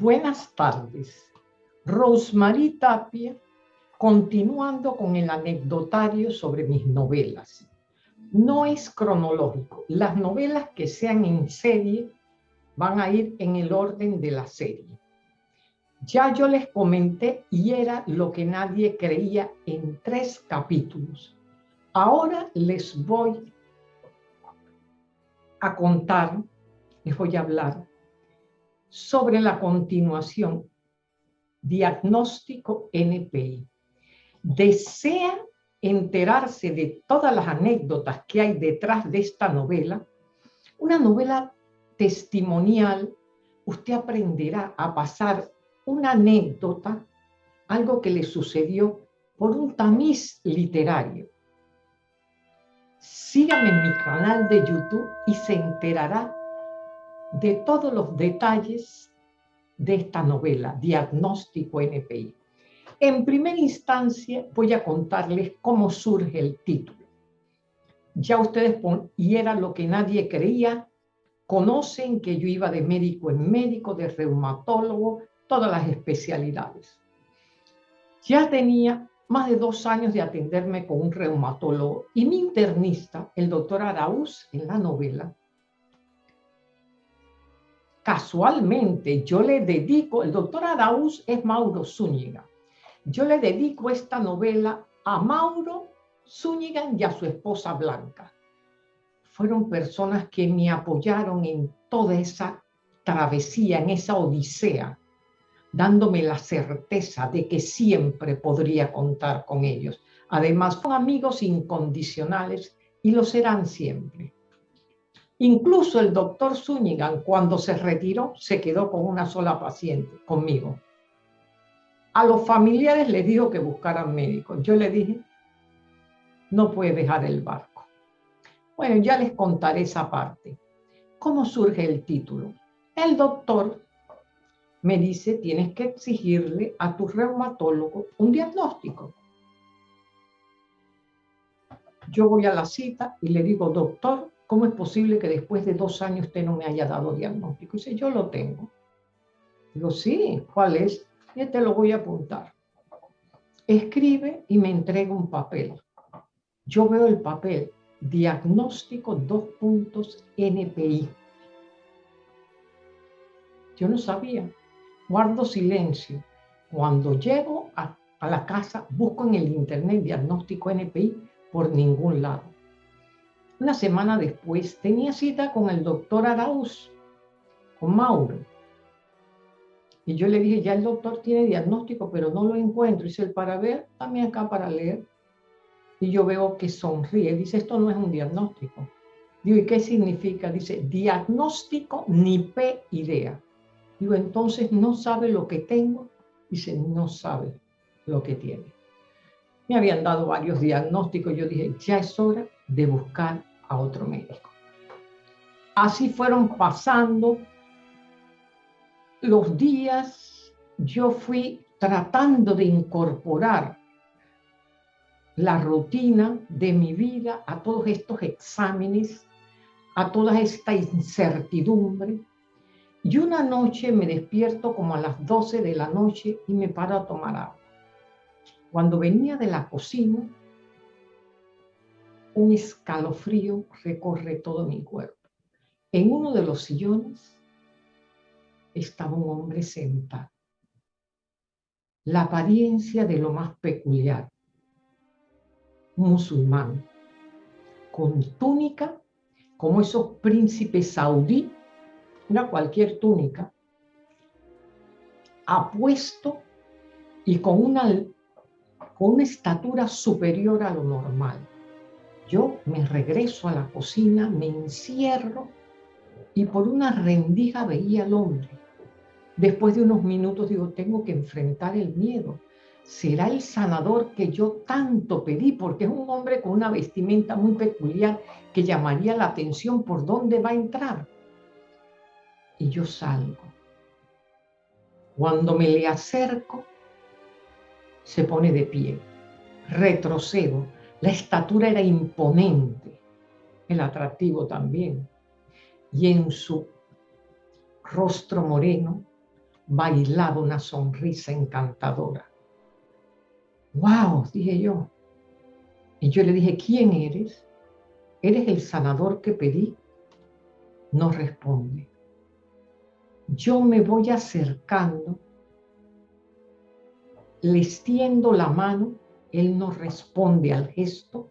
Buenas tardes. Rosemary Tapia, continuando con el anecdotario sobre mis novelas. No es cronológico. Las novelas que sean en serie van a ir en el orden de la serie. Ya yo les comenté y era lo que nadie creía en tres capítulos. Ahora les voy a contar, les voy a hablar sobre la continuación, diagnóstico NPI. ¿Desea enterarse de todas las anécdotas que hay detrás de esta novela? Una novela testimonial, usted aprenderá a pasar una anécdota, algo que le sucedió por un tamiz literario. Sígame en mi canal de YouTube y se enterará de todos los detalles de esta novela, Diagnóstico NPI. En primera instancia voy a contarles cómo surge el título. Ya ustedes, y era lo que nadie creía, conocen que yo iba de médico en médico, de reumatólogo, todas las especialidades. Ya tenía más de dos años de atenderme con un reumatólogo y mi internista, el doctor Araúz, en la novela, casualmente yo le dedico, el doctor Araúz es Mauro Zúñiga, yo le dedico esta novela a Mauro Zúñiga y a su esposa Blanca. Fueron personas que me apoyaron en toda esa travesía, en esa odisea, dándome la certeza de que siempre podría contar con ellos. Además, son amigos incondicionales y lo serán siempre. Incluso el doctor Zúñiga, cuando se retiró, se quedó con una sola paciente, conmigo. A los familiares les dijo que buscaran médicos. Yo le dije, no puede dejar el barco. Bueno, ya les contaré esa parte. ¿Cómo surge el título? El doctor me dice, tienes que exigirle a tu reumatólogo un diagnóstico. Yo voy a la cita y le digo, doctor, ¿cómo es posible que después de dos años usted no me haya dado diagnóstico? Y dice, yo lo tengo. Digo, sí, ¿cuál es? Y te lo voy a apuntar. Escribe y me entrega un papel. Yo veo el papel, diagnóstico dos puntos NPI. Yo no sabía. Guardo silencio. Cuando llego a, a la casa, busco en el internet diagnóstico NPI por ningún lado una semana después tenía cita con el doctor Arauz, con Mauro. Y yo le dije, ya el doctor tiene diagnóstico, pero no lo encuentro. Dice, el para ver, también acá para leer. Y yo veo que sonríe. Dice, esto no es un diagnóstico. Digo, ¿y qué significa? Dice, diagnóstico ni P idea. Digo, entonces no sabe lo que tengo. Dice, no sabe lo que tiene. Me habían dado varios diagnósticos. Yo dije, ya es hora de buscar a otro médico. Así fueron pasando los días, yo fui tratando de incorporar la rutina de mi vida a todos estos exámenes, a toda esta incertidumbre. Y una noche me despierto como a las 12 de la noche y me paro a tomar agua. Cuando venía de la cocina, un escalofrío recorre todo mi cuerpo. En uno de los sillones estaba un hombre sentado. La apariencia de lo más peculiar. Musulmán con túnica, como esos príncipes saudí, una cualquier túnica, apuesto y con una, con una estatura superior a lo normal yo me regreso a la cocina, me encierro y por una rendija veía al hombre. Después de unos minutos digo, tengo que enfrentar el miedo. ¿Será el sanador que yo tanto pedí? Porque es un hombre con una vestimenta muy peculiar que llamaría la atención por dónde va a entrar. Y yo salgo. Cuando me le acerco, se pone de pie. Retrocedo la estatura era imponente, el atractivo también. Y en su rostro moreno bailaba una sonrisa encantadora. ¡Wow! dije yo. Y yo le dije, ¿quién eres? ¿Eres el sanador que pedí? No responde. Yo me voy acercando, le extiendo la mano, él no responde al gesto,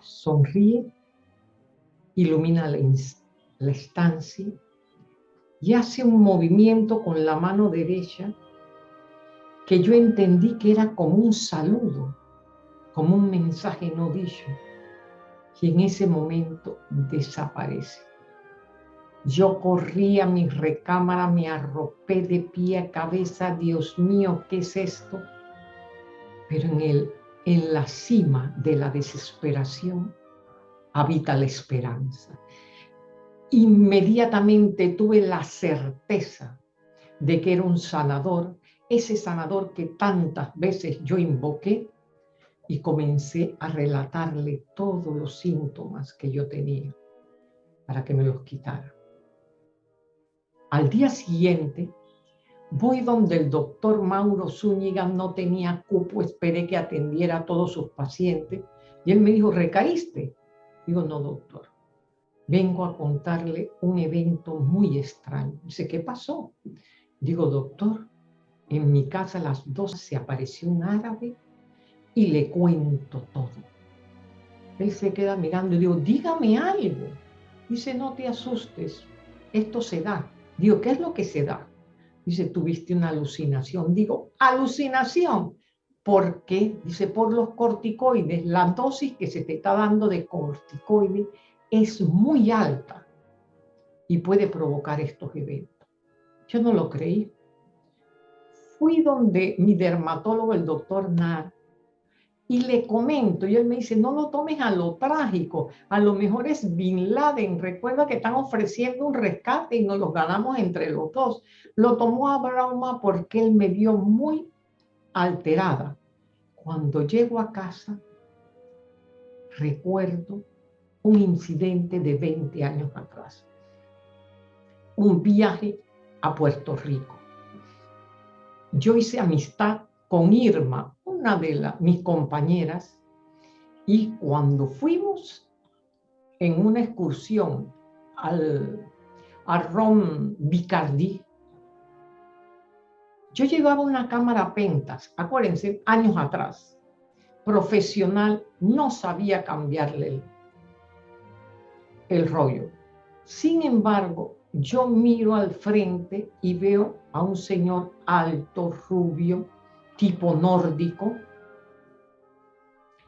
sonríe, ilumina la, estancia y hace un movimiento con la mano derecha que yo entendí que era como un saludo, como un mensaje no dicho, y en ese momento desaparece. Yo corrí a mi recámara, me arropé de pie a cabeza, Dios mío, ¿qué es esto? Pero en, el, en la cima de la desesperación habita la esperanza. Inmediatamente tuve la certeza de que era un sanador, ese sanador que tantas veces yo invoqué y comencé a relatarle todos los síntomas que yo tenía para que me los quitara. Al día siguiente, voy donde el doctor Mauro Zúñiga no tenía cupo, esperé que atendiera a todos sus pacientes y él me dijo, ¿recaíste? Digo, no, doctor, vengo a contarle un evento muy extraño. Dice, ¿qué pasó? Digo, doctor, en mi casa a las dos se apareció un árabe y le cuento todo. Él se queda mirando y digo, dígame algo. Dice, no te asustes, esto se da. Digo, ¿qué es lo que se da? Dice, tuviste una alucinación. Digo, alucinación. ¿Por qué? Dice, por los corticoides. La dosis que se te está dando de corticoides es muy alta y puede provocar estos eventos. Yo no lo creí. Fui donde mi dermatólogo, el doctor Nar, y le comento, y él me dice, no lo tomes a lo trágico, a lo mejor es Bin Laden, recuerda que están ofreciendo un rescate y nos lo ganamos entre los dos. Lo tomó a porque él me vio muy alterada. Cuando llego a casa, recuerdo un incidente de 20 años atrás. Un viaje a Puerto Rico. Yo hice amistad con Irma, una de mis compañeras, y cuando fuimos en una excursión al, a Rom Bicardi, yo llevaba una cámara Pentas, acuérdense, años atrás, profesional, no sabía cambiarle el, el rollo. Sin embargo, yo miro al frente y veo a un señor alto, rubio, tipo nórdico,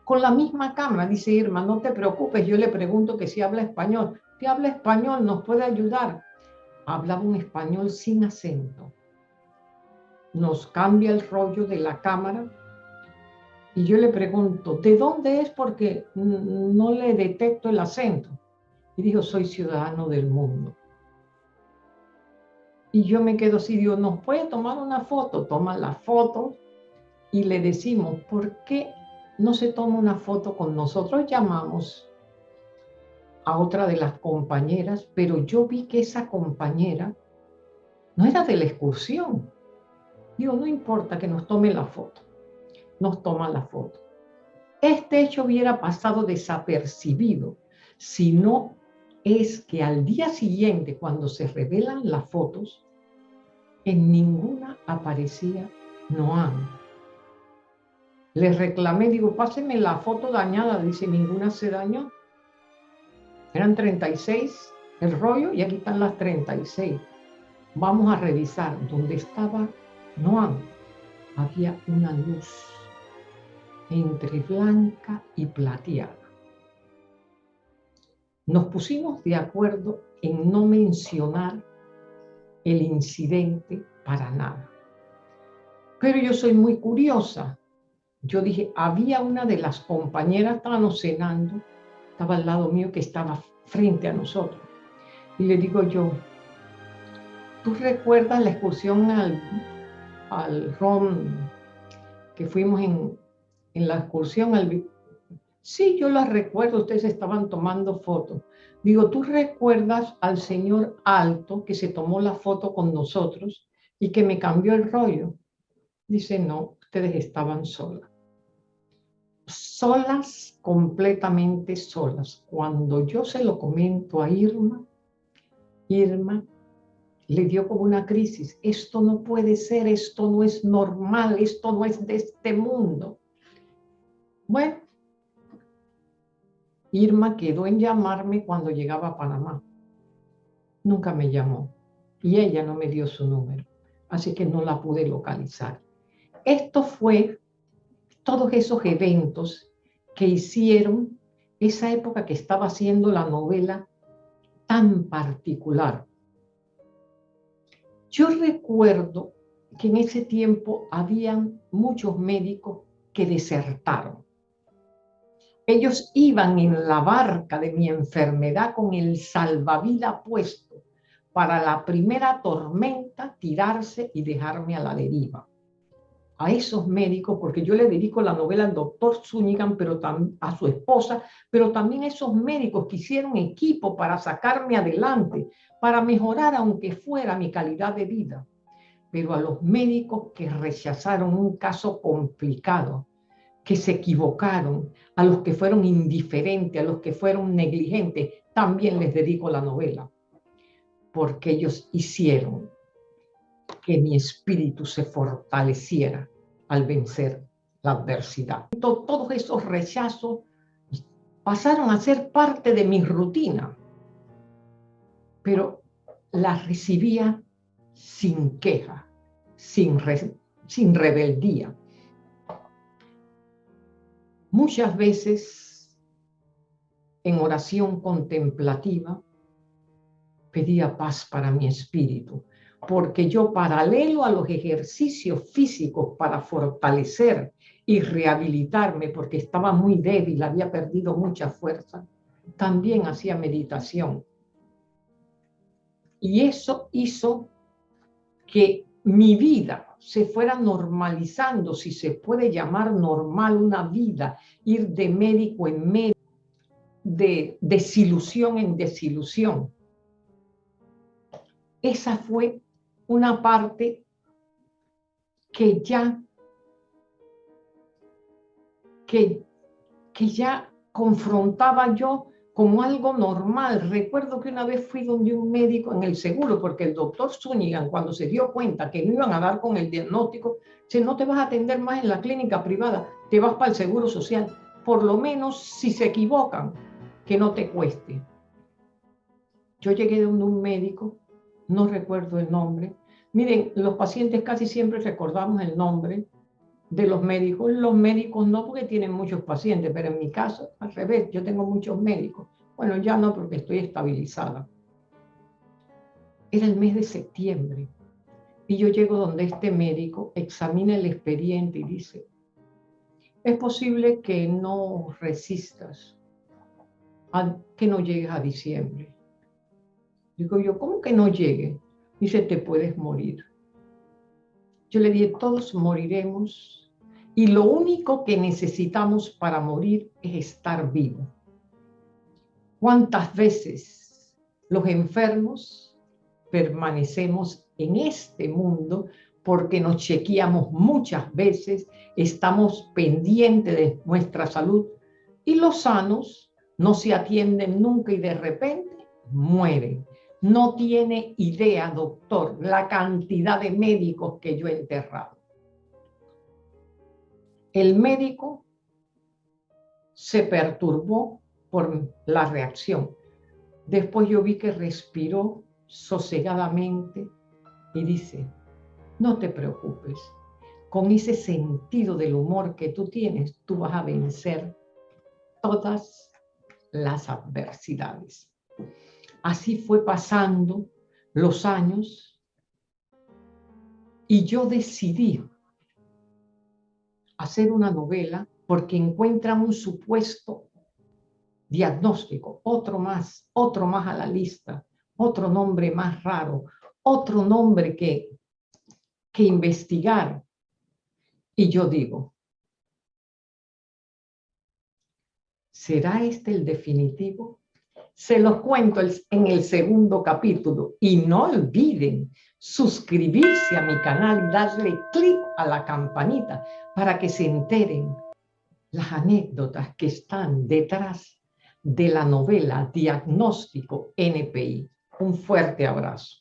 con la misma cámara, dice Irma, no te preocupes, yo le pregunto que si habla español. ¿Qué habla español? ¿Nos puede ayudar? Hablaba un español sin acento. Nos cambia el rollo de la cámara y yo le pregunto, ¿de dónde es? Porque no le detecto el acento. Y dijo, soy ciudadano del mundo. Y yo me quedo así, digo, ¿nos puede tomar una foto? Toma la foto, y le decimos, ¿por qué no se toma una foto con nosotros? Llamamos a otra de las compañeras, pero yo vi que esa compañera no era de la excursión. Digo, no importa que nos tome la foto. Nos toma la foto. Este hecho hubiera pasado desapercibido si no es que al día siguiente, cuando se revelan las fotos, en ninguna aparecía Noam. Le reclamé, digo, páseme la foto dañada. Dice, ninguna se dañó. Eran 36 el rollo y aquí están las 36. Vamos a revisar. Donde estaba Noam, había una luz entre blanca y plateada. Nos pusimos de acuerdo en no mencionar el incidente para nada. Pero yo soy muy curiosa yo dije, había una de las compañeras, estábamos cenando, estaba al lado mío que estaba frente a nosotros. Y le digo yo, ¿tú recuerdas la excursión al, al ROM que fuimos en, en la excursión al... Sí, yo las recuerdo, ustedes estaban tomando fotos. Digo, ¿tú recuerdas al señor alto que se tomó la foto con nosotros y que me cambió el rollo? Dice, no, ustedes estaban solas. Solas, completamente solas. Cuando yo se lo comento a Irma, Irma le dio como una crisis. Esto no puede ser, esto no es normal, esto no es de este mundo. Bueno, Irma quedó en llamarme cuando llegaba a Panamá. Nunca me llamó y ella no me dio su número, así que no la pude localizar. Esto fue todos esos eventos que hicieron esa época que estaba haciendo la novela tan particular. Yo recuerdo que en ese tiempo habían muchos médicos que desertaron ellos iban en la barca de mi enfermedad con el salvavidas puesto para la primera tormenta tirarse y dejarme a la deriva. A esos médicos, porque yo le dedico la novela al doctor Zúñiga, pero a su esposa, pero también a esos médicos que hicieron equipo para sacarme adelante, para mejorar aunque fuera mi calidad de vida. Pero a los médicos que rechazaron un caso complicado, que se equivocaron, a los que fueron indiferentes, a los que fueron negligentes, también les dedico la novela, porque ellos hicieron que mi espíritu se fortaleciera al vencer la adversidad. Todos esos rechazos pasaron a ser parte de mi rutina, pero las recibía sin queja, sin, sin rebeldía, Muchas veces en oración contemplativa pedía paz para mi espíritu, porque yo paralelo a los ejercicios físicos para fortalecer y rehabilitarme, porque estaba muy débil, había perdido mucha fuerza, también hacía meditación. Y eso hizo que mi vida se fuera normalizando, si se puede llamar normal una vida, ir de médico en médico, de desilusión en desilusión. Esa fue una parte que ya, que, que ya confrontaba yo como algo normal. Recuerdo que una vez fui donde un médico en el seguro, porque el doctor Zúñiga, cuando se dio cuenta que no iban a dar con el diagnóstico, dice, no te vas a atender más en la clínica privada, te vas para el seguro social. Por lo menos, si se equivocan, que no te cueste. Yo llegué donde un médico, no recuerdo el nombre. Miren, los pacientes casi siempre recordamos el nombre, de los médicos. Los médicos no porque tienen muchos pacientes, pero en mi caso, al revés, yo tengo muchos médicos. Bueno, ya no porque estoy estabilizada. Era el mes de septiembre y yo llego donde este médico examina el expediente y dice, es posible que no resistas, a que no llegues a diciembre. Digo yo, ¿cómo que no llegue? Dice, te puedes morir. Yo le dije, todos moriremos y lo único que necesitamos para morir es estar vivo. ¿Cuántas veces los enfermos permanecemos en este mundo porque nos chequeamos muchas veces, estamos pendientes de nuestra salud y los sanos no se atienden nunca y de repente mueren. No tiene idea, doctor, la cantidad de médicos que yo he enterrado. El médico se perturbó por la reacción. Después yo vi que respiró sosegadamente y dice, no te preocupes, con ese sentido del humor que tú tienes, tú vas a vencer todas las adversidades. Así fue pasando los años y yo decidí hacer una novela porque encuentran un supuesto diagnóstico, otro más, otro más a la lista, otro nombre más raro, otro nombre que, que investigar. Y yo digo, ¿Será este el definitivo? Se los cuento en el segundo capítulo y no olviden suscribirse a mi canal y darle clic a la campanita para que se enteren las anécdotas que están detrás de la novela Diagnóstico NPI. Un fuerte abrazo.